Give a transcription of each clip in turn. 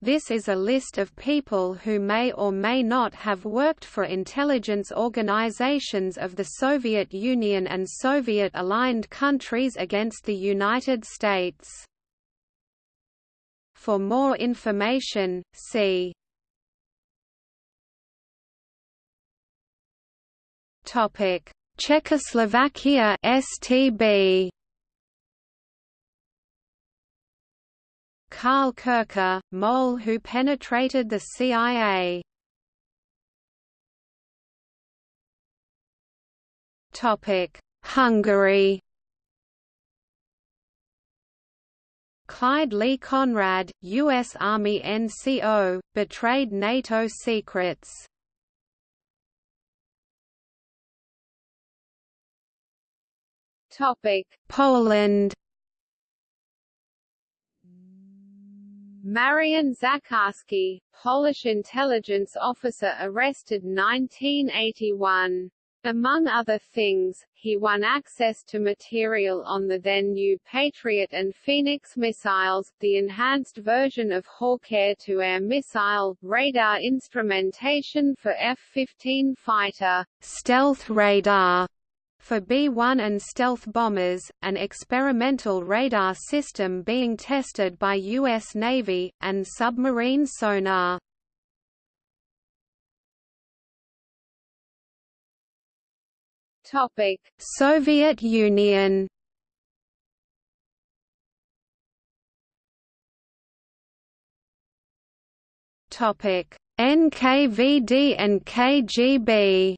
This is a list of people who may or may not have worked for intelligence organizations of the Soviet Union and Soviet-aligned countries against the United States. For more information, see Czechoslovakia STB Karl Koecher, mole who penetrated the CIA. Hungary Clyde Lee Conrad, U.S. Army NCO, betrayed NATO secrets. Topic: Poland Marian Zacharski, Polish intelligence officer arrested 1981. Among other things, he won access to material on the then-new Patriot and Phoenix missiles, the enhanced version of Hawk air-to-air missile, radar instrumentation for F-15 fighter, stealth radar, for B-1 and stealth bombers, an experimental radar system being tested by U.S. Navy, and submarine sonar. Soviet Union NKVD and KGB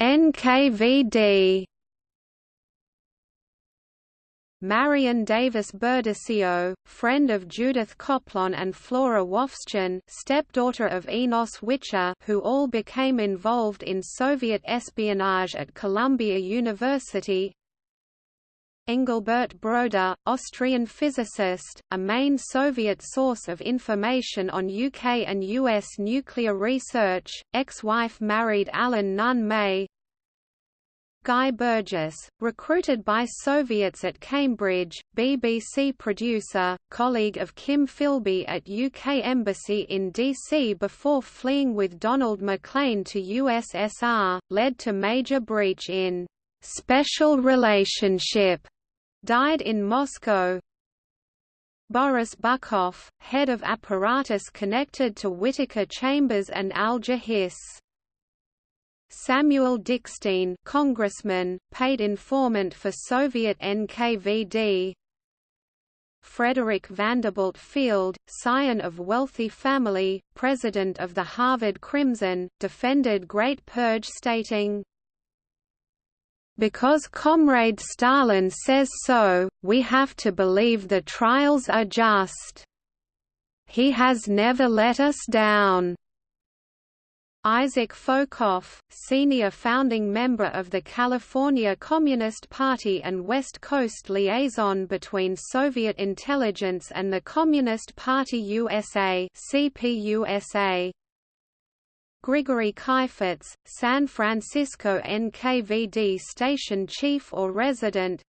NKVD. Marion Davis Berdecio, friend of Judith Coplon and Flora Wovschin stepdaughter of Enos Wicher who all became involved in Soviet espionage at Columbia University Engelbert Broda, Austrian physicist, a main Soviet source of information on UK and US nuclear research, ex-wife married Alan Nunn May. Guy Burgess, recruited by Soviets at Cambridge, BBC producer, colleague of Kim Philby at UK Embassy in DC before fleeing with Donald Maclean to USSR, led to major breach in special relationship died in Moscow. Boris Bykov, head of apparatus connected to Whittaker Chambers and Hiss. Samuel Dickstein, congressman, paid informant for Soviet NKVD. Frederick Vanderbilt Field, scion of wealthy family, president of the Harvard Crimson, defended Great Purge stating, because Comrade Stalin says so, we have to believe the trials are just. He has never let us down. Isaac Folkoff, senior founding member of the California Communist Party and West Coast liaison between Soviet intelligence and the Communist Party USA CPUSA, Grigory Kheifets, San Francisco NKVD station chief or resident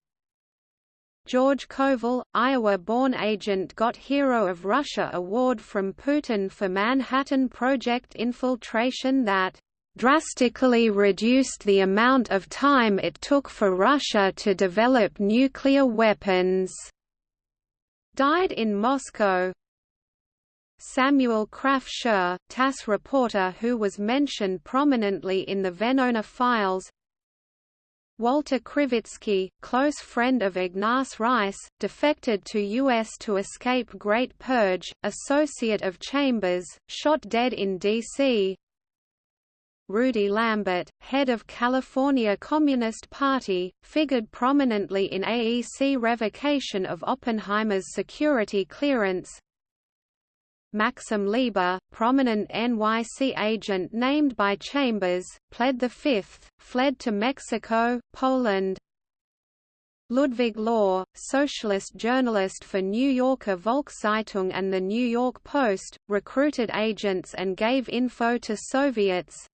George Koval, Iowa-born agent got Hero of Russia award from Putin for Manhattan Project infiltration that drastically reduced the amount of time it took for Russia to develop nuclear weapons. Died in Moscow, Samuel Krafsur, TASS reporter who was mentioned prominently in the Venona files Walter Krivitsky, close friend of Ignace Reiss, defected to U.S. to escape Great Purge, associate of Chambers, shot dead in D.C. Rudy Lambert, head of California Communist Party, figured prominently in AEC revocation of Oppenheimer's security clearance, Maxim Lieber, prominent NYC agent named by Chambers, pled the fifth, fled to Mexico, Poland. Ludwig Law, socialist journalist for New Yorker Volkszeitung and the New York Post, recruited agents and gave info to Soviets.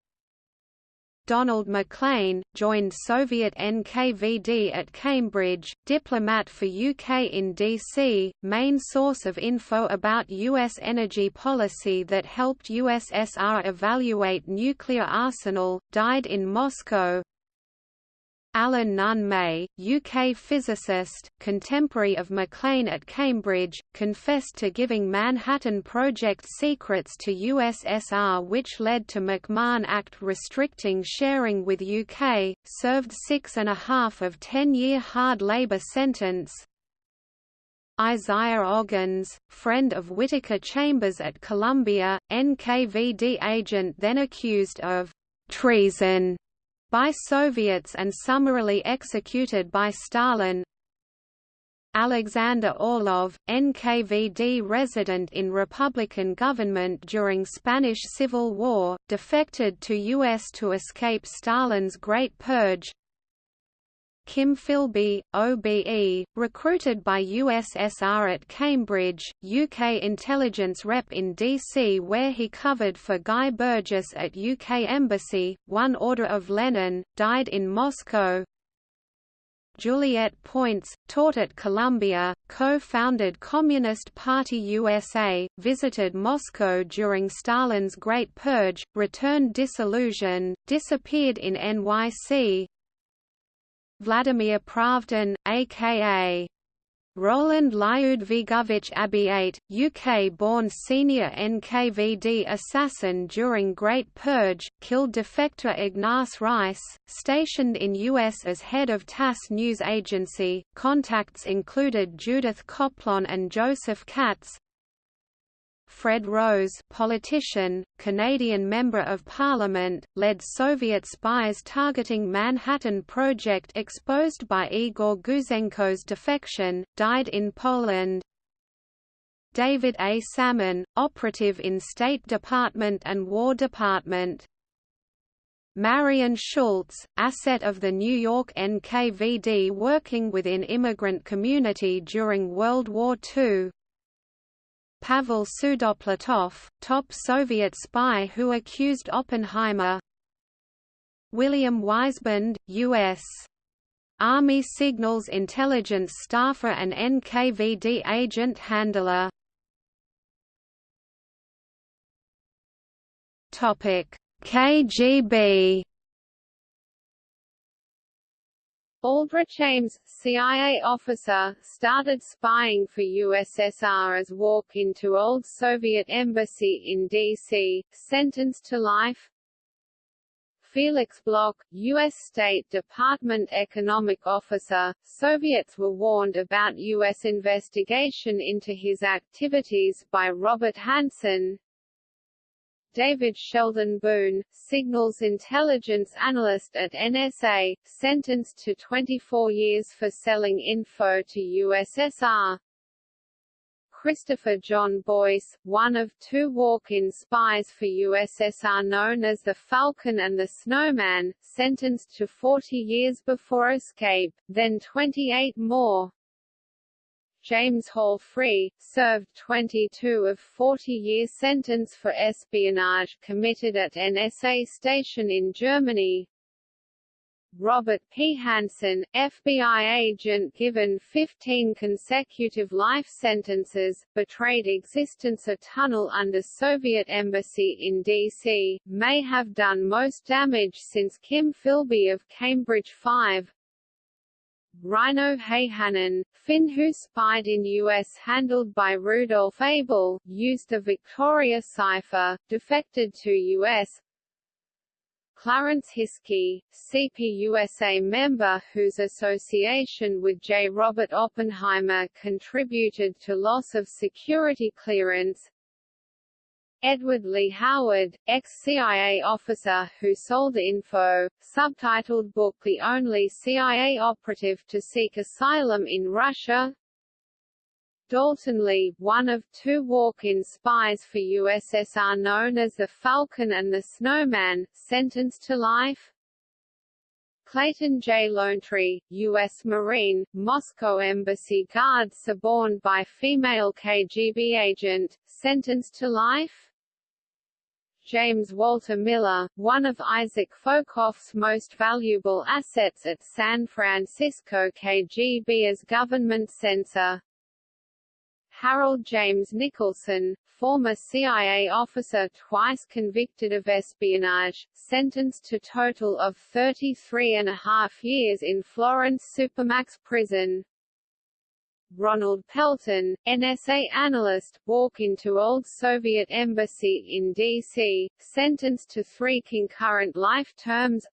Donald Maclean, joined Soviet NKVD at Cambridge, diplomat for UK in DC, main source of info about US energy policy that helped USSR evaluate nuclear arsenal, died in Moscow, Alan Nunn May, UK physicist, contemporary of Maclean at Cambridge, confessed to giving Manhattan Project secrets to USSR which led to McMahon Act restricting sharing with UK, served six and a half of ten-year hard labour sentence, Isaiah Oggins, friend of Whittaker Chambers at Columbia, NKVD agent then accused of treason by Soviets and summarily executed by Stalin Alexander Orlov, NKVD resident in Republican government during Spanish Civil War, defected to U.S. to escape Stalin's Great Purge Kim Philby, OBE, recruited by USSR at Cambridge, UK intelligence rep in DC where he covered for Guy Burgess at UK Embassy, won Order of Lenin, died in Moscow, Juliet Poyntz, taught at Columbia, co-founded Communist Party USA, visited Moscow during Stalin's Great Purge, returned disillusioned, disappeared in NYC, Vladimir Pravdin, a.k.a. Roland Lyudvigovich Abbiate, UK-born senior NKVD assassin during Great Purge, killed defector Ignace Reiss, stationed in US as head of TASS news agency. Contacts included Judith Coplon and Joseph Katz, Fred Rose politician, Canadian Member of Parliament, led Soviet spies targeting Manhattan Project exposed by Igor Gouzenko's defection, died in Poland. David A. Salmon, operative in State Department and War Department. Marion Schultz, asset of the New York NKVD working within immigrant community during World War II, Pavel Sudoplatov, top Soviet spy who accused Oppenheimer William Weisband, U.S. Army Signals Intelligence staffer and NKVD agent handler KGB Aldrich Ames, CIA officer, started spying for USSR as walk into old Soviet embassy in D.C., sentenced to life. Felix Bloch, U.S. State Department economic officer, Soviets were warned about U.S. investigation into his activities by Robert Hanssen, David Sheldon Boone, signals intelligence analyst at NSA, sentenced to 24 years for selling info to USSR. Christopher John Boyce, one of two walk-in spies for USSR known as the Falcon and the Snowman, sentenced to 40 years before escape, then 28 more. James Hall Free, served 22 of 40-year sentence for espionage committed at NSA station in Germany. Robert P. Hanssen, FBI agent given 15 consecutive life sentences, betrayed existence a tunnel under Soviet embassy in D.C., may have done most damage since Kim Philby of Cambridge 5, Reino Häyhänen, Finn who spied in U.S. handled by Rudolf Abel, used the Victoria cipher, defected to U.S. Clarence Hiskey, CPUSA member whose association with J. Robert Oppenheimer contributed to loss of security clearance Edward Lee Howard, ex-CIA officer who sold info, subtitled book The Only CIA Operative to Seek Asylum in Russia Daulton Lee, one of two walk-in spies for USSR known as the Falcon and the Snowman, sentenced to life Clayton J. Lonetree, U.S. Marine, Moscow Embassy guard suborned by female KGB agent, sentenced to life James Walter Miller, one of Isaac Folkoff's most valuable assets at San Francisco KGB as government censor. Harold James Nicholson, former CIA officer twice convicted of espionage, sentenced to total of 33 and a half years in Florence Supermax prison. Ronald Pelton, NSA analyst, walk into old Soviet embassy in D.C., sentenced to three concurrent life terms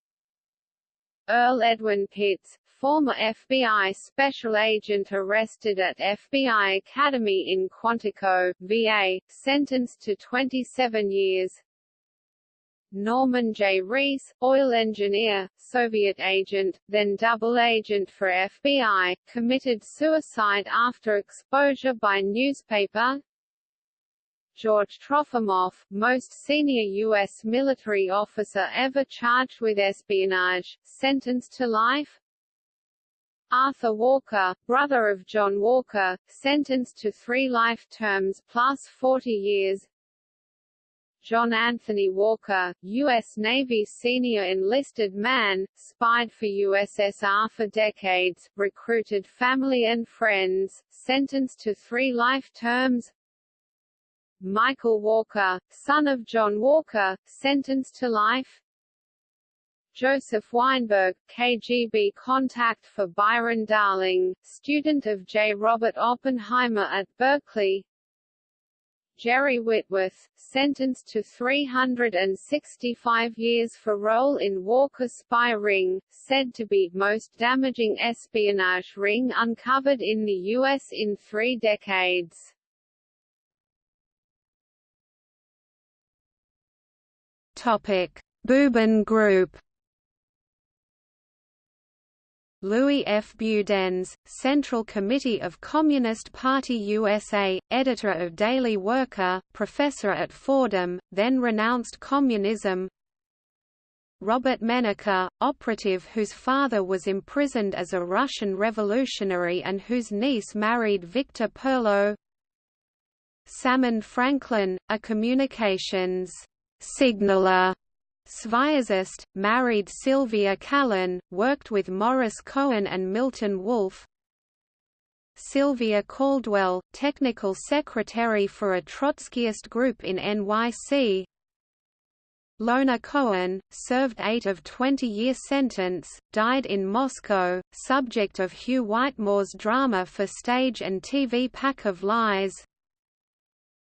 Earl Edwin Pitts, former FBI special agent arrested at FBI Academy in Quantico, VA, sentenced to 27 years Norman J. Reese, oil engineer, Soviet agent, then double agent for FBI, committed suicide after exposure by newspaper. George Trofimov, most senior U.S. military officer ever charged with espionage, sentenced to life. Arthur Walker, brother of John Walker, sentenced to three life terms plus 40 years. John Anthony Walker, U.S. Navy senior enlisted man, spied for USSR for decades, recruited family and friends, sentenced to three life terms Michael Walker, son of John Walker, sentenced to life Joseph Weinberg, KGB contact for Byron Darling, student of J. Robert Oppenheimer at Berkeley Jerry Whitworth, sentenced to 365 years for role in Walker spy ring, said to be most damaging espionage ring uncovered in the U.S. in three decades. Topic: Bubin Group Louis F. Budenz, Central Committee of Communist Party USA, editor of Daily Worker, professor at Fordham, then renounced communism. Robert Menaker, operative whose father was imprisoned as a Russian revolutionary and whose niece married Victor Perlo. Salmon Franklin, a communications signaler Sviazist, married Sylvia Callan, worked with Morris Cohen and Milton Wolff. Sylvia Caldwell, technical secretary for a Trotskyist group in NYC. Lona Cohen, served 8 of 20-year sentence, died in Moscow, subject of Hugh Whitemore's drama for stage and TV Pack of Lies.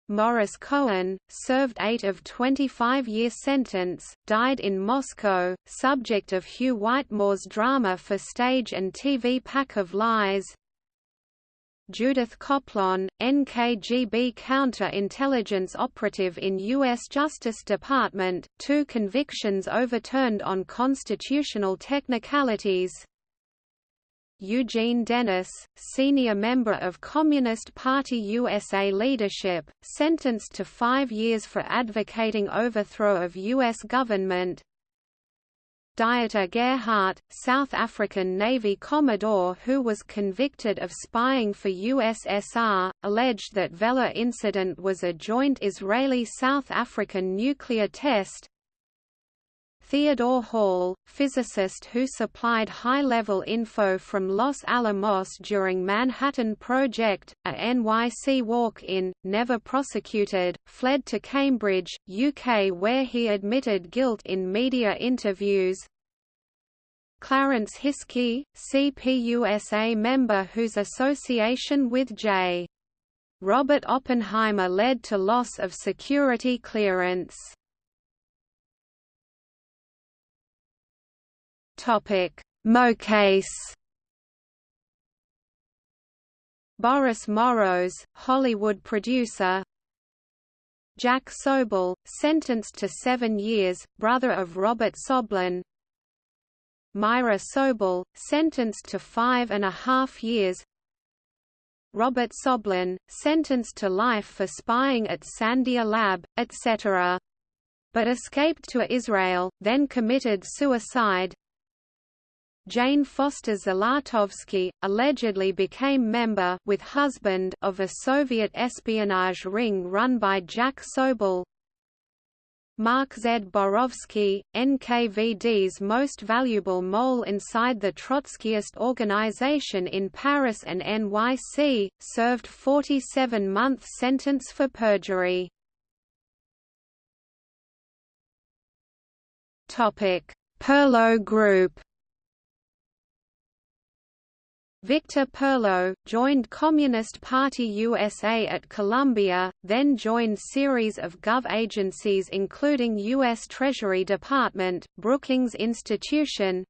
Morris Cohen, served 8 of 25-year sentence, died in Moscow, subject of Hugh Whitemore's drama for stage and TV Pack of Lies. Judith Coplon, NKGB counter-intelligence operative in U.S. Justice Department, two convictions overturned on constitutional technicalities, Eugene Dennis, senior member of Communist Party USA leadership, sentenced to five years for advocating overthrow of U.S. government. Dieter Gerhardt, South African Navy Commodore who was convicted of spying for USSR, alleged that Vela incident was a joint Israeli-South African nuclear test, Theodore Hall, physicist who supplied high-level info from Los Alamos during Manhattan Project, a NYC walk-in, never prosecuted, fled to Cambridge, UK where he admitted guilt in media interviews. Clarence Hiskey, CPUSA member whose association with J. Robert Oppenheimer led to loss of security clearance. Topic: Mo case. Boris Morros, Hollywood producer. Jack Soble, sentenced to seven years, brother of Robert Soblen. Myra Soble, sentenced to five and a half years. Robert Soblen, sentenced to life for spying at Sandia Lab, etc. But escaped to Israel, then committed suicide. Jane Foster Zlatovski, allegedly became member with husband of a Soviet espionage ring run by Jack Soble. Mark Zborowski, NKVD's most valuable mole inside the Trotskyist organization in Paris and NYC, served 47-month sentence for perjury. Perlo Group Victor Perlo, joined Communist Party USA at Columbia, then joined series of gov agencies including U.S. Treasury Department, Brookings Institution,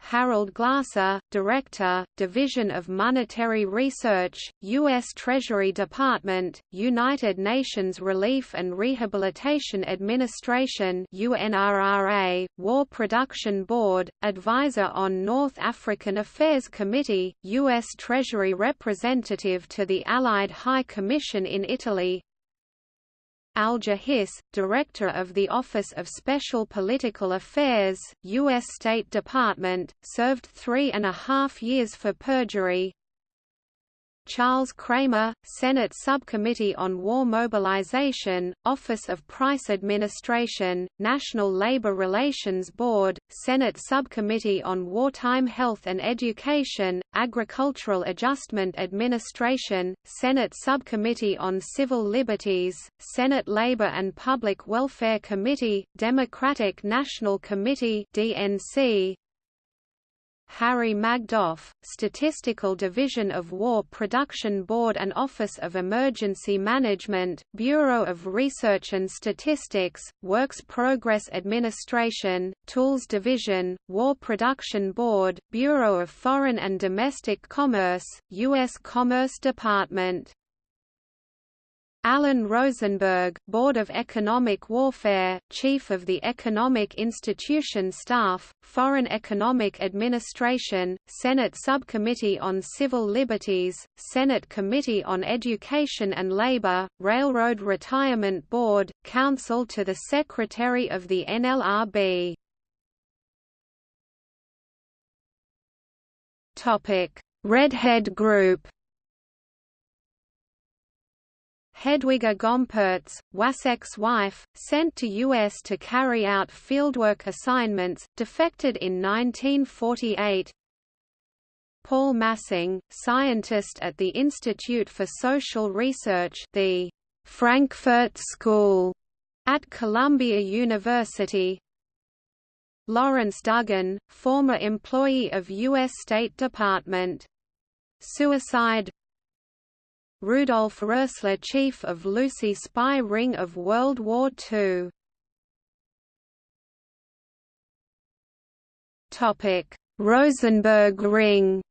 Harold Glasser, Director, Division of Monetary Research, U.S. Treasury Department, United Nations Relief and Rehabilitation Administration UNRRA, War Production Board, Advisor on North African Affairs Committee, U.S. Treasury Representative to the Allied High Commission in Italy, Alger Hiss, Director of the Office of Special Political Affairs, U.S. State Department, served three and a half years for perjury. Charles Kramer, Senate Subcommittee on War Mobilization, Office of Price Administration, National Labor Relations Board, Senate Subcommittee on Wartime Health and Education, Agricultural Adjustment Administration, Senate Subcommittee on Civil Liberties, Senate Labor and Public Welfare Committee, Democratic National Committee DNC, Harry Magdoff, Statistical Division of War Production Board and Office of Emergency Management, Bureau of Research and Statistics, Works Progress Administration, Tools Division, War Production Board, Bureau of Foreign and Domestic Commerce, U.S. Commerce Department Alan Rosenberg, Board of Economic Warfare, Chief of the Economic Institution Staff, Foreign Economic Administration, Senate Subcommittee on Civil Liberties, Senate Committee on Education and Labor, Railroad Retirement Board, Counsel to the Secretary of the NLRB. Redhead Group Hedwiga Gompertz, Wasek's wife, sent to U.S. to carry out fieldwork assignments, defected in 1948 Paul Massing, scientist at the Institute for Social Research the Frankfurt School at Columbia University Lawrence Duggan, former employee of U.S. State Department. Suicide Rudolf Roessler chief of Lucy spy ring of World War II. Rosenberg ring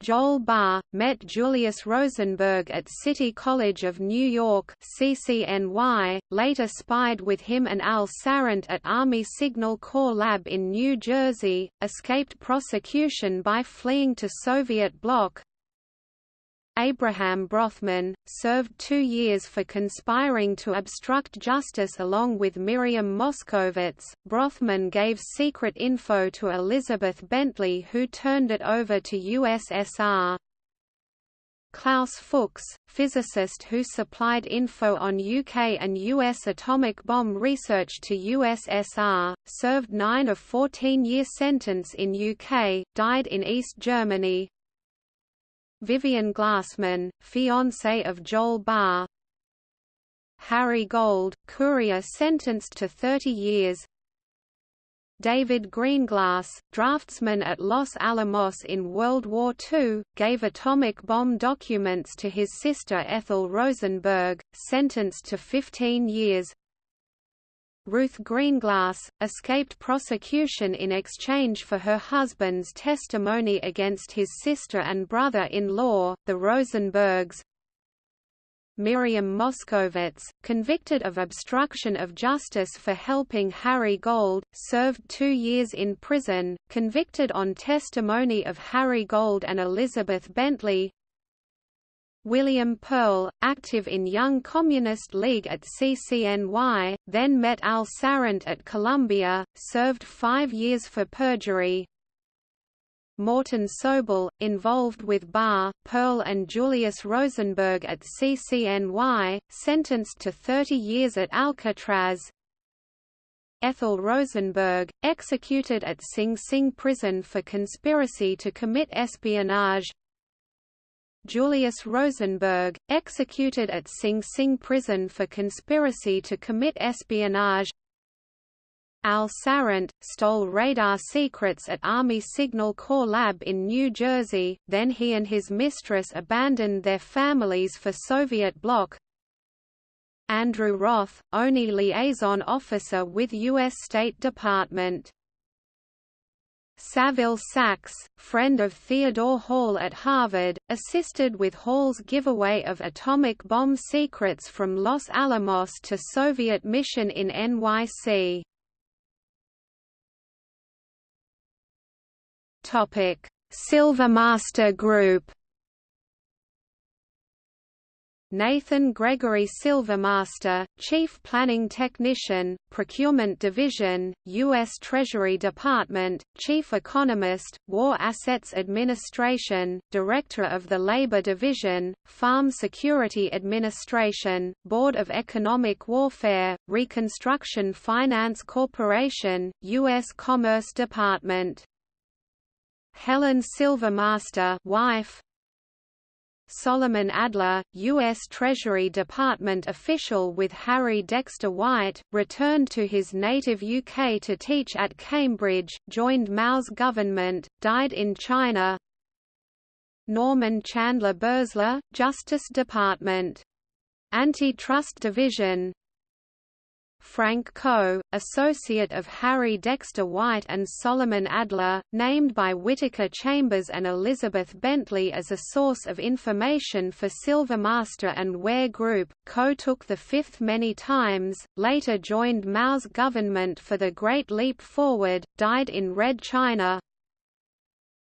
Joel Barr, met Julius Rosenberg at City College of New York CCNY, later spied with him and Al Sarant at Army Signal Corps Lab in New Jersey, escaped prosecution by fleeing to Soviet bloc, Abraham Brothman, served two years for conspiring to obstruct justice along with Miriam Moskowitz. Brothman gave secret info to Elizabeth Bentley who turned it over to USSR. Klaus Fuchs, physicist who supplied info on UK and US atomic bomb research to USSR, served 9 of 14-year sentence in UK, died in East Germany, Vivian Glassman, fiancée of Joel Barr. Harry Gold, courier sentenced to 30 years. David Greenglass, draftsman at Los Alamos in World War II, gave atomic bomb documents to his sister Ethel Rosenberg, sentenced to 15 years Ruth Greenglass, escaped prosecution in exchange for her husband's testimony against his sister and brother-in-law, the Rosenbergs. Miriam Moskowitz, convicted of obstruction of justice for helping Harry Gold, served two years in prison, convicted on testimony of Harry Gold and Elizabeth Bentley, William Pearl, active in Young Communist League at CCNY, then met Al Sarant at Columbia, served five years for perjury. Morton Sobell, involved with Barr, Pearl and Julius Rosenberg at CCNY, sentenced to 30 years at Alcatraz, Ethel Rosenberg, executed at Sing Sing prison for conspiracy to commit espionage Julius Rosenberg, executed at Sing Sing prison for conspiracy to commit espionage Al Sarant, stole radar secrets at Army Signal Corps Lab in New Jersey, then he and his mistress abandoned their families for Soviet bloc Andrew Roth, only liaison officer with U.S. State Department. Saville Sax, friend of Theodore Hall at Harvard, assisted with Hall's giveaway of atomic bomb secrets from Los Alamos to Soviet mission in NYC. Silvermaster Group Nathan Gregory Silvermaster, Chief Planning Technician, Procurement Division, U.S. Treasury Department, Chief Economist, War Assets Administration, Director of the Labor Division, Farm Security Administration, Board of Economic Warfare, Reconstruction Finance Corporation, U.S. Commerce Department. Helen Silvermaster wife, Solomon Adler, U.S. Treasury Department official with Harry Dexter White, returned to his native UK to teach at Cambridge, joined Mao's government, died in China Norman Chandler Bursler, Justice Department. Antitrust Division Frank Coe, associate of Harry Dexter White and Solomon Adler, named by Whittaker Chambers and Elizabeth Bentley as a source of information for Silvermaster and Ware Group. Coe took the fifth many times, later joined Mao's government for the Great Leap Forward, died in Red China,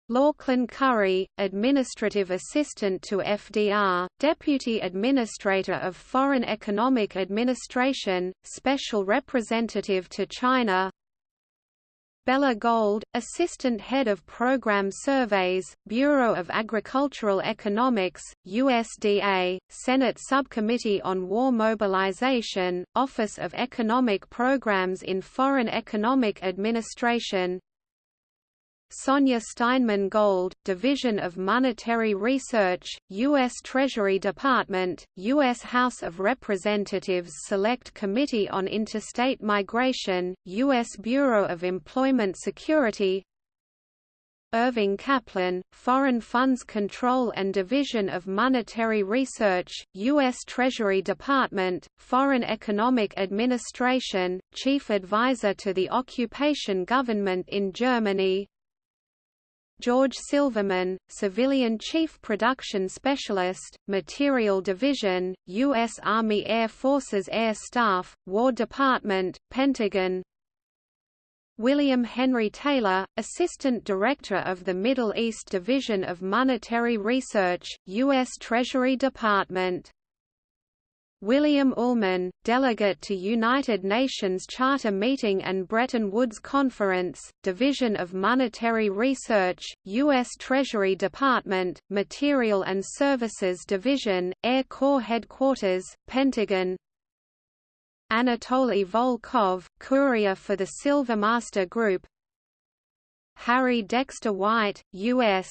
Lauchlin Currie, Administrative Assistant to FDR, Deputy Administrator of Foreign Economic Administration, Special Representative to China. Bella Gold, Assistant Head of Program Surveys, Bureau of Agricultural Economics, USDA, Senate Subcommittee on War Mobilization, Office of Economic Programs in Foreign Economic Administration Sonia Steinman Gold, Division of Monetary Research, U.S. Treasury Department, U.S. House of Representatives Select Committee on Interstate Migration, U.S. Bureau of Employment Security Irving Kaplan, Foreign Funds Control and Division of Monetary Research, U.S. Treasury Department, Foreign Economic Administration, Chief Advisor to the Occupation Government in Germany George Silverman, Civilian Chief Production Specialist, Material Division, U.S. Army Air Forces Air Staff, War Department, Pentagon William Henry Taylor, Assistant Director of the Middle East Division of Monetary Research, U.S. Treasury Department William Ullmann, delegate to United Nations Charter Meeting and Bretton Woods Conference, Division of Monetary Research, U.S. Treasury Department, Material and Services Division, Air Corps Headquarters, Pentagon Anatoly Volkov, courier for the Silvermaster Group Harry Dexter White, U.S.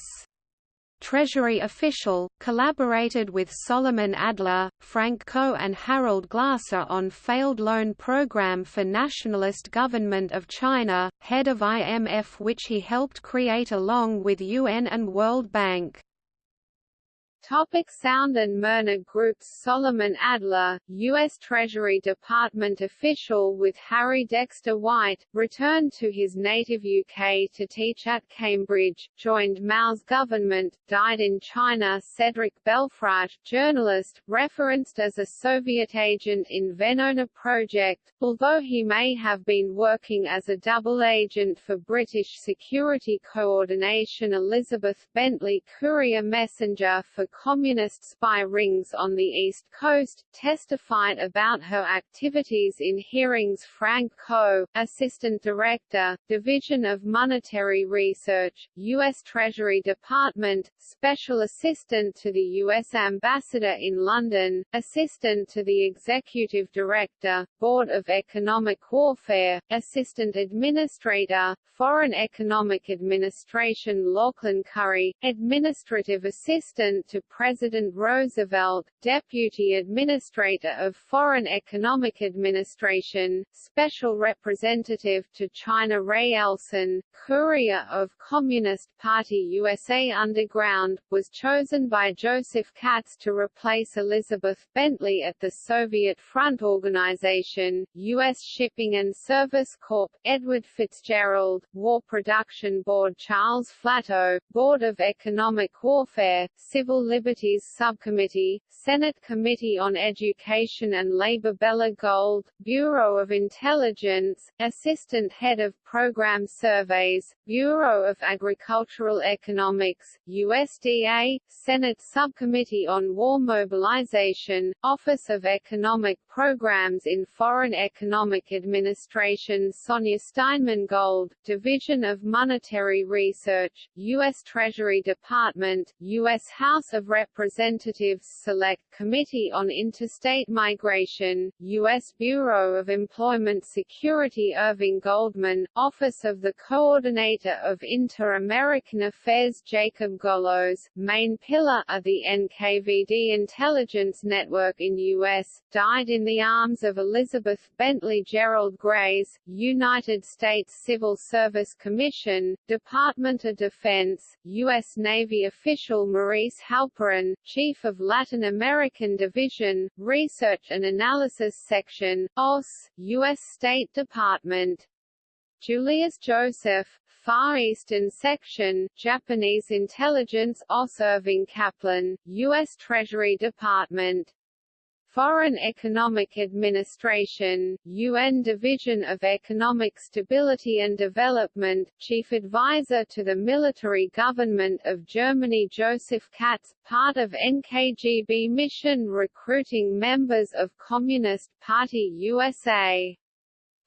Treasury official, collaborated with Solomon Adler, Frank Coe and Harold Glasser on failed loan program for Nationalist Government of China, head of IMF which he helped create along with UN and World Bank. Topic Sound and Myrna Group's Solomon Adler, U.S. Treasury Department official with Harry Dexter White, returned to his native UK to teach at Cambridge, joined Mao's government, died in China Cedric Belfrage, journalist, referenced as a Soviet agent in Venona Project, although he may have been working as a double agent for British Security Coordination Elizabeth Bentley courier messenger for communist spy rings on the East Coast, testified about her activities in hearings Frank Coe, Assistant Director, Division of Monetary Research, U.S. Treasury Department, Special Assistant to the U.S. Ambassador in London, Assistant to the Executive Director, Board of Economic Warfare, Assistant Administrator, Foreign Economic Administration Lauchlin Currie, Administrative Assistant to President Roosevelt, Deputy Administrator of Foreign Economic Administration, Special Representative to China Ray Elson, Courier of Communist Party USA Underground, was chosen by Joseph Katz to replace Elizabeth Bentley at the Soviet Front Organization, U.S. Shipping and Service Corp., Edward Fitzgerald, War Production Board Charles Flato, Board of Economic Warfare, Civil Liberties Subcommittee, Senate Committee on Education and Labor Bella Gold, Bureau of Intelligence, Assistant Head of Program Surveys, Bureau of Agricultural Economics, USDA, Senate Subcommittee on War Mobilization, Office of Economic Programs in Foreign Economic Administration Sonia Steinman Gold, Division of Monetary Research, U.S. Treasury Department, U.S. House of Representatives Select Committee on Interstate Migration, U.S. Bureau of Employment Security Irving Goldman, Office of the Coordinator of Inter-American Affairs Jacob Golos, main pillar of the NKVD intelligence network in U.S., died in the arms of Elizabeth Bentley Gerald Grays, United States Civil Service Commission, Department of Defense, U.S. Navy official Maurice Halperin, Chief of Latin American Division, Research and Analysis Section, OSS, U.S. State Department. Julius Joseph, Far Eastern Section, Japanese Intelligence OSS Irving Kaplan, U.S. Treasury Department Foreign Economic Administration, UN Division of Economic Stability and Development, Chief Advisor to the Military Government of Germany Joseph Katz, part of NKGB mission recruiting members of Communist Party USA.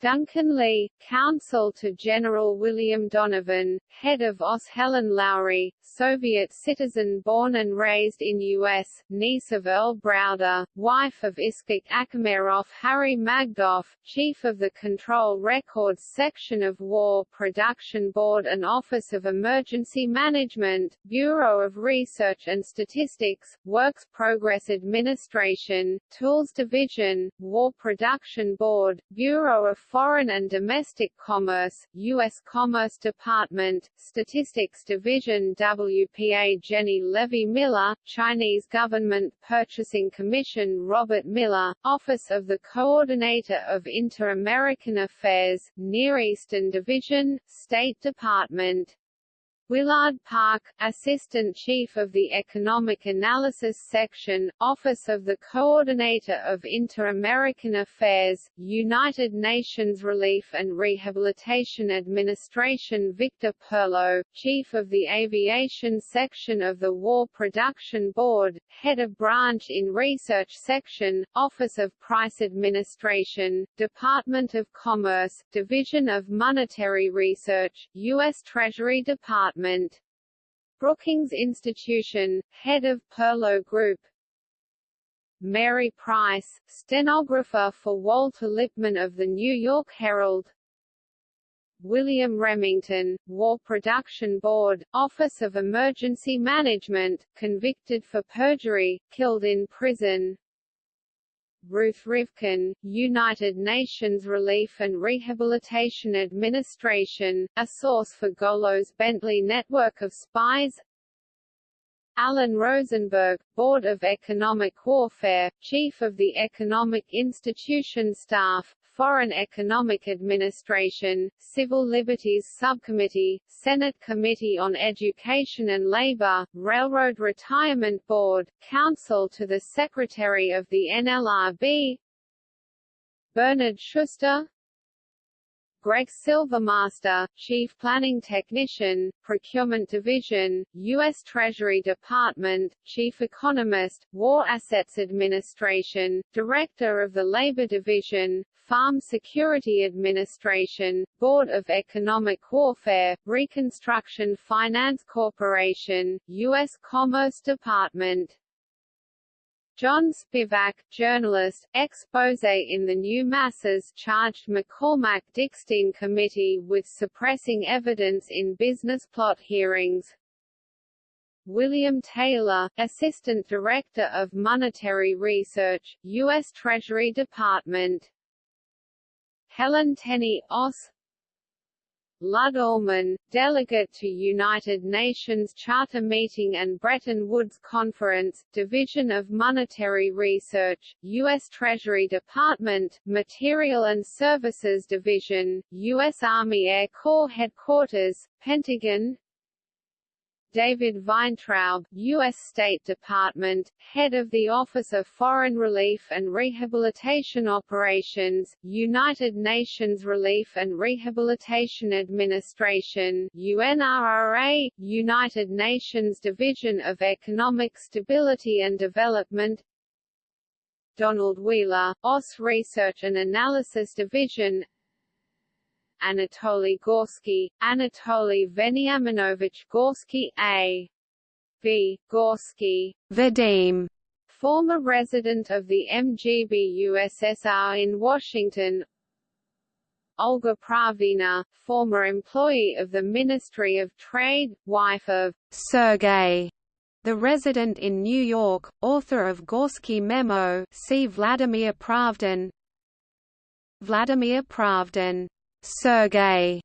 Duncan Lee, counsel to General William Donovan, head of OSS Helen Lowry, Soviet citizen born and raised in U.S., niece of Earl Browder, wife of Iskhak Akhmerov Harry Magdoff, chief of the Control Records Section of War Production Board and Office of Emergency Management, Bureau of Research and Statistics, Works Progress Administration, Tools Division, War Production Board, Bureau of Foreign and Domestic Commerce, U.S. Commerce Department, Statistics Division WPA Jenny Levy Miller, Chinese Government Purchasing Commission Robert Miller, Office of the Coordinator of Inter-American Affairs, Near Eastern Division, State Department Willard Park, Assistant Chief of the Economic Analysis Section, Office of the Coordinator of Inter-American Affairs, United Nations Relief and Rehabilitation Administration Victor Perlo, Chief of the Aviation Section of the War Production Board, Head of Branch in Research Section, Office of Price Administration, Department of Commerce, Division of Monetary Research, U.S. Treasury Department Department. Brookings Institution, head of Perlo Group. Mary Price, stenographer for Walter Lippmann of the New York Herald. William Remington, War Production Board, Office of Emergency Management, convicted for perjury, killed in prison Ruth Rivkin, United Nations Relief and Rehabilitation Administration, a source for Golos Bentley network of spies. Alan Rosenberg, Board of Economic Warfare, Chief of the Economic Institution Staff, Foreign Economic Administration, Civil Liberties Subcommittee, Senate Committee on Education and Labor, Railroad Retirement Board, Counsel to the Secretary of the NLRB Bernard Schuster Greg Silvermaster, Chief Planning Technician, Procurement Division, U.S. Treasury Department, Chief Economist, War Assets Administration, Director of the Labor Division, Farm Security Administration, Board of Economic Warfare, Reconstruction Finance Corporation, U.S. Commerce Department. John Spivak, journalist, expose in the New Masses charged McCormack-Dickstein Committee with suppressing evidence in business plot hearings. William Taylor, Assistant Director of Monetary Research, U.S. Treasury Department Helen Tenney Oss Lud delegate to United Nations Charter Meeting and Bretton Woods Conference, Division of Monetary Research, U.S. Treasury Department, Material and Services Division, U.S. Army Air Corps Headquarters, Pentagon David Weintraub, U.S. State Department, head of the Office of Foreign Relief and Rehabilitation Operations, United Nations Relief and Rehabilitation Administration UNRRA, United Nations Division of Economic Stability and Development Donald Wheeler, OSS Research and Analysis Division Anatoly Gorsky, Anatoly Veniaminovich Gorsky A. B. Gorsky, Vadim, former resident of the MGB USSR in Washington Olga Pravdina, former employee of the Ministry of Trade, wife of Sergei, the resident in New York, author of Gorsky Memo see Vladimir Pravdin Vladimir Pravdin Sergei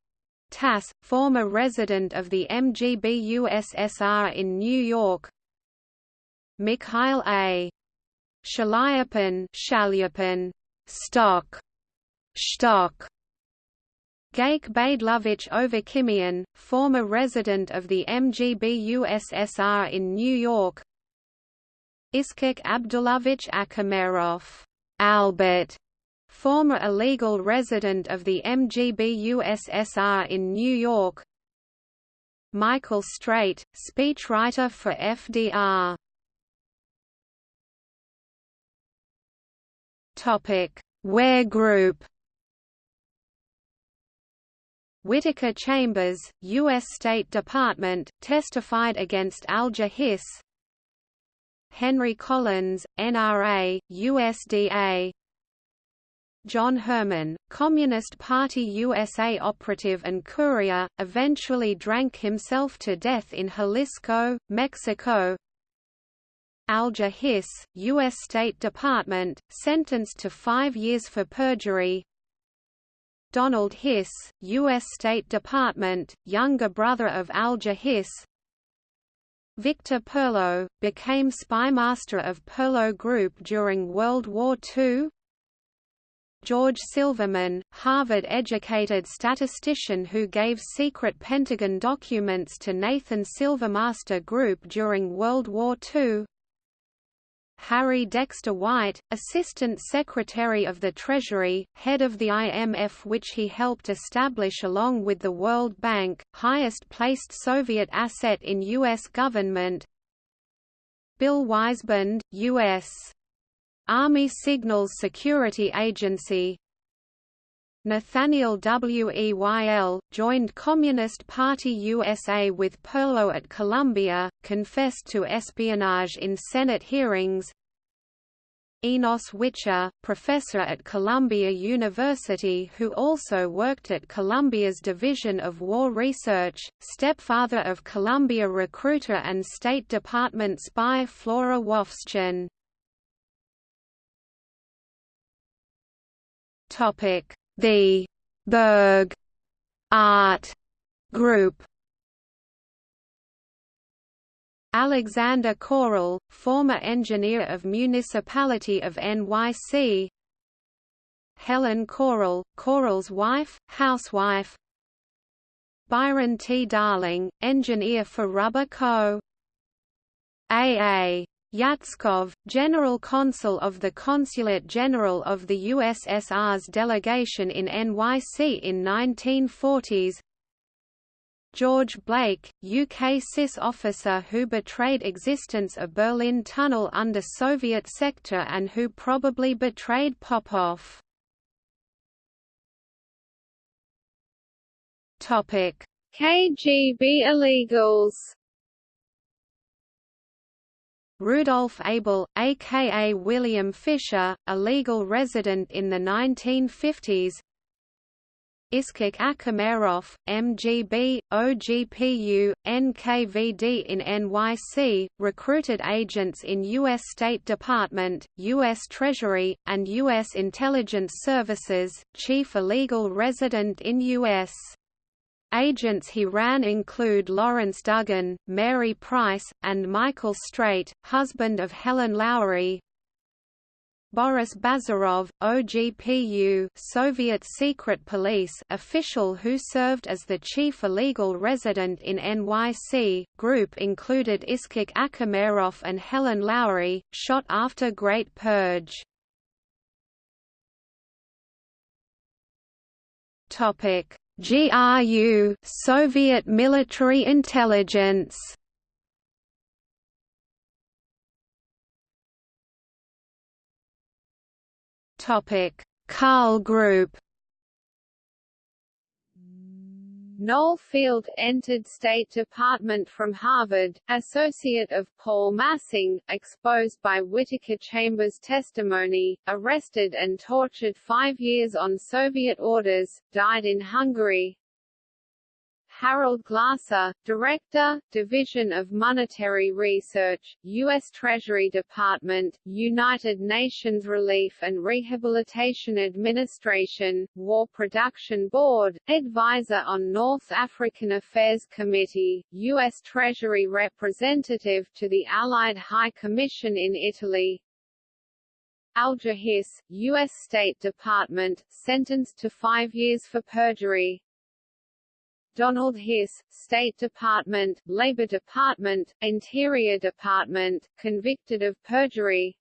Tass, former resident of the MGB USSR in New York. Mikhail A. Shalyapin Shalyapin Stock. Stock Gaik Badalovich Ovakimian, former resident of the MGB USSR in New York. Iskhak Abdulovich Akhmerov Albert former illegal resident of the MGB USSR in New York. Michael Straight, speechwriter for FDR Ware Group. Whittaker Chambers, U.S. State Department, testified against Alger Hiss Henry Collins, NRA, USDA John Herrmann, Communist Party USA operative and courier, eventually drank himself to death in Jalisco, Mexico. Alger Hiss, U.S. State Department, sentenced to five years for perjury. Donald Hiss, U.S. State Department, younger brother of Alger Hiss. Victor Perlo, became spymaster of Perlo Group during World War II. George Silverman, Harvard-educated statistician who gave secret Pentagon documents to Nathan Silvermaster Group during World War II Harry Dexter White, Assistant Secretary of the Treasury, head of the IMF which he helped establish along with the World Bank, highest-placed Soviet asset in U.S. government Bill Weisband, U.S. Army Signals Security Agency. Nathaniel Weyl, joined Communist Party USA with Perlo at Columbia, confessed to espionage in Senate hearings. Enos Wicher, professor at Columbia University who also worked at Columbia's Division of War Research, stepfather of Columbia recruiter and State Department spy Flora Wovschin Topic: The Berg Art Group. Alexander Koral, former engineer of Municipality of NYC. Helen Koral, Koral's wife, housewife. Byron T. Darling, engineer for Rubber Co. A. A. Yatskov, General Consul of the Consulate General of the USSR's delegation in NYC in 1940s George Blake, UK SIS officer who betrayed existence of Berlin Tunnel under Soviet sector and who probably betrayed Popov. KGB illegals Rudolf Abel, aka William Fisher, a legal resident in the 1950s Iskhak Akhmerov, MGB, OGPU, NKVD in NYC, recruited agents in U.S. State Department, U.S. Treasury, and U.S. Intelligence Services, chief illegal resident in U.S. Agents he ran include Lawrence Duggan, Mary Price, and Michael Straight, husband of Helen Lowry. Boris Bazarov, OGPU Soviet Secret Police official who served as the chief illegal resident in NYC, group included Iskhak Akhmerov and Helen Lowry, shot after Great Purge. Topic GRU Soviet military intelligence. Topic. Karl Group Noel Field entered State Department from Harvard, associate of Paul Massing, exposed by Whittaker Chambers' testimony, arrested and tortured five years on Soviet orders, died in Hungary, Harold Glasser, Director, Division of Monetary Research, U.S. Treasury Department, United Nations Relief and Rehabilitation Administration, War Production Board, Advisor on North African Affairs Committee, U.S. Treasury Representative to the Allied High Commission in Italy, Alger Hiss, U.S. State Department, sentenced to five years for perjury, Donald Hiss, State Department, Labor Department, Interior Department, convicted of perjury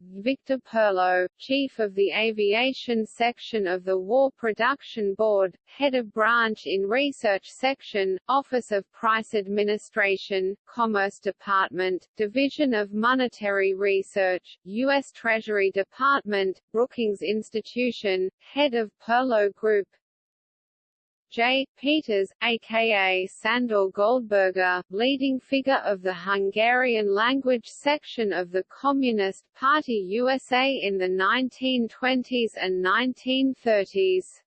Victor Perlo, Chief of the Aviation Section of the War Production Board, Head of Branch in Research Section, Office of Price Administration, Commerce Department, Division of Monetary Research, U.S. Treasury Department, Brookings Institution, Head of Perlo Group, J. Peters, aka Sandor Goldberger, leading figure of the Hungarian language section of the Communist Party USA in the 1920s and 1930s.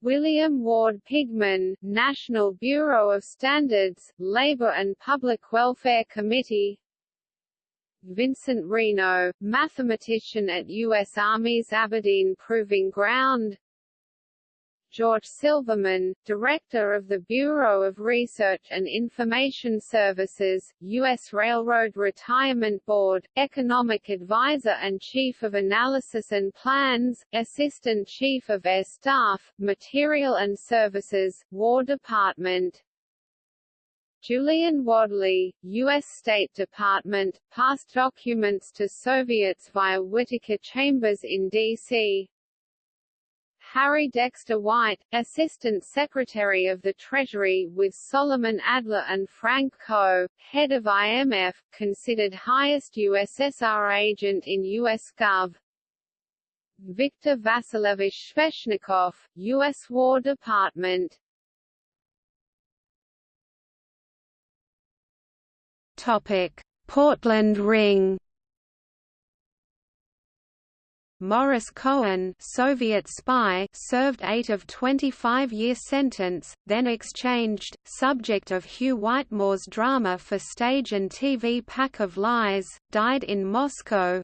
William Ward Pigman, National Bureau of Standards, Labor and Public Welfare Committee Vincent Reno, mathematician at U.S. Army's Aberdeen Proving Ground George Silverman, Director of the Bureau of Research and Information Services, U.S. Railroad Retirement Board, Economic Advisor and Chief of Analysis and Plans, Assistant Chief of Air Staff, Material and Services, War Department. Julian Wadleigh, U.S. State Department, passed documents to Soviets via Whittaker Chambers in D.C. Harry Dexter White, Assistant Secretary of the Treasury with Solomon Adler and Frank Coe, head of IMF, considered highest USSR agent in US Gov. Viktor Vasilievich Sveshnikov, U.S. War Department Topic. Portland Ring Morris Cohen Soviet spy served 8 of 25-year sentence, then exchanged, subject of Hugh Whitemore's drama for stage and TV Pack of Lies, died in Moscow.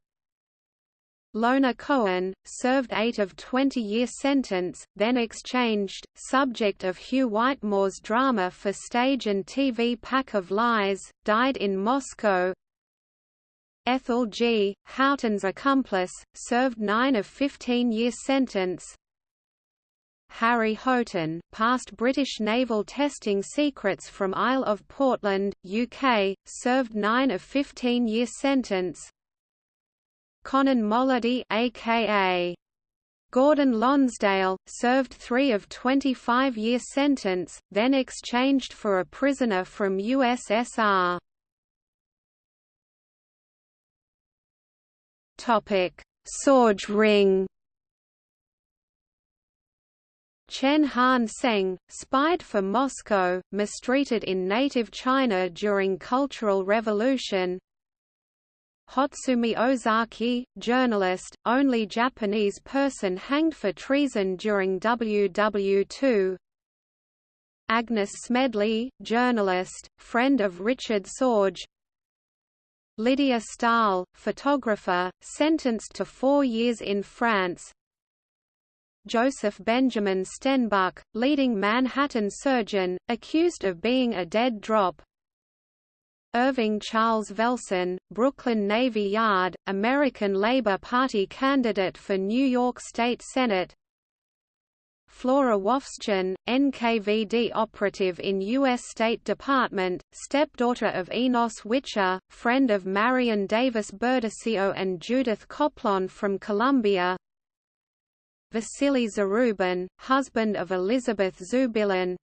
Lona Cohen, served 8 of 20-year sentence, then exchanged, subject of Hugh Whitemore's drama for stage and TV Pack of Lies, died in Moscow. Ethel G., Houghton's accomplice, served 9 of 15-year sentence. Harry Houghton, passed British naval testing secrets from Isle of Portland, UK, served 9 of 15-year sentence. Konon Molody aka Gordon Lonsdale, served 3 of 25-year sentence, then exchanged for a prisoner from USSR. Sorge ring. Chen Han Seng, spied for Moscow, mistreated in native China during Cultural Revolution, Hotsumi Ozaki, journalist, only Japanese person hanged for treason during WW2 Agnes Smedley, journalist, friend of Richard Sorge Lydia Stahl, photographer, sentenced to four years in France. Joseph Benjamin Stenbuck, leading Manhattan surgeon, accused of being a dead drop. Irving Charles Velson, Brooklyn Navy Yard, American Labor Party candidate for New York State Senate Flora Wovschin, NKVD operative in U.S. State Department, stepdaughter of Enos Wicher, friend of Marion Davis Berdecio and Judith Coplon from Columbia Vasily Zarubin, husband of Elizabeth Zubilin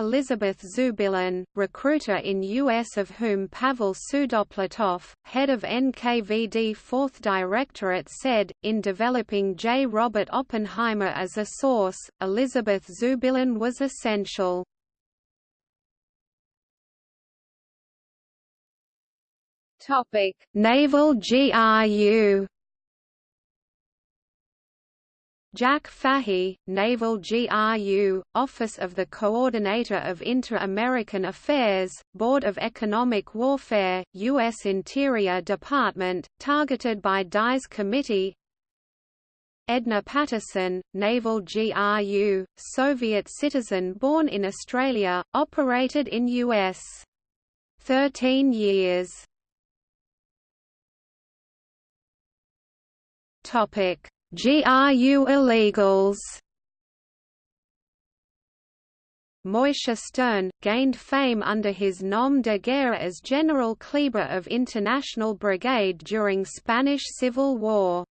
Elizabeth Zubilin, recruiter in U.S. of whom Pavel Sudoplatov, head of NKVD 4th Directorate said, in developing J. Robert Oppenheimer as a source, Elizabeth Zubilin was essential. Naval GRU Jack Fahy, Naval GRU, Office of the Coordinator of Inter-American Affairs, Board of Economic Warfare, U.S. Interior Department, targeted by Dies Committee Edna Patterson, Naval GRU, Soviet citizen born in Australia, operated in U.S. 13 years. Topic GRU illegals Moishe Stern, gained fame under his nom de guerre as General Kleber of International Brigade during Spanish Civil War.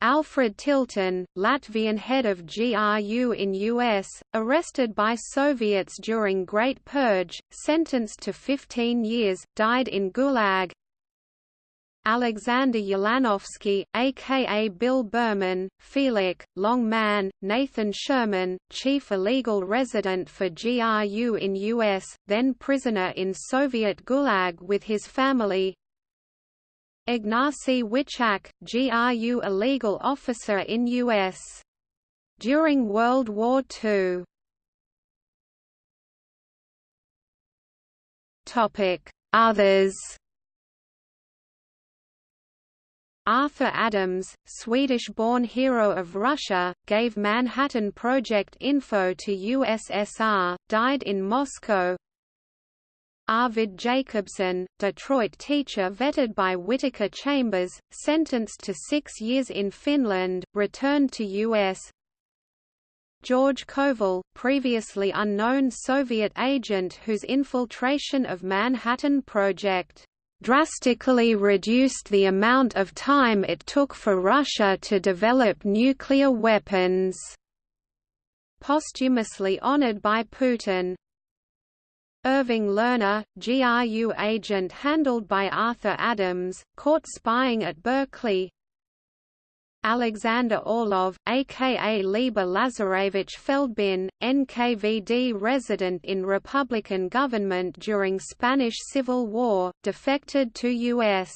Alfred Tilton, Latvian head of GRU in U.S., arrested by Soviets during Great Purge, sentenced to 15 years, died in Gulag, Alexander Ulanovsky, aka Bill Berman, Felix, Long Man, Nathan Sherman, chief illegal resident for GRU in U.S., then prisoner in Soviet Gulag with his family Ignacy Witczak, GRU illegal officer in U.S. During World War II Others Arthur Adams, Swedish-born hero of Russia, gave Manhattan Project info to USSR, died in Moscow Arvid Jacobson, Detroit teacher vetted by Whittaker Chambers, sentenced to six years in Finland, returned to U.S. George Koval, previously unknown Soviet agent whose infiltration of Manhattan Project drastically reduced the amount of time it took for Russia to develop nuclear weapons. Posthumously honored by Putin. Irving Lerner, GRU agent handled by Arthur Adams, caught spying at Berkeley, Alexander Orlov, aka Lieber Lazarevich Feldbin, NKVD resident in Republican government during Spanish Civil War, defected to U.S.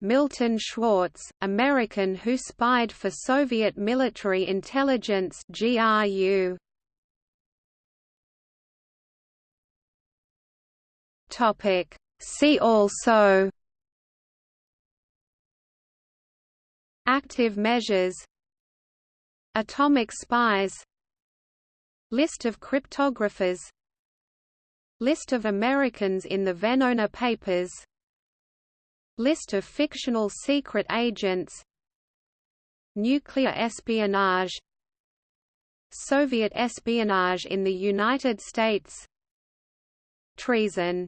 Milton Schwartz, American who spied for Soviet military intelligence GRU. Topic See also Active measures Atomic spies List of cryptographers List of Americans in the Venona Papers List of fictional secret agents Nuclear espionage Soviet espionage in the United States Treason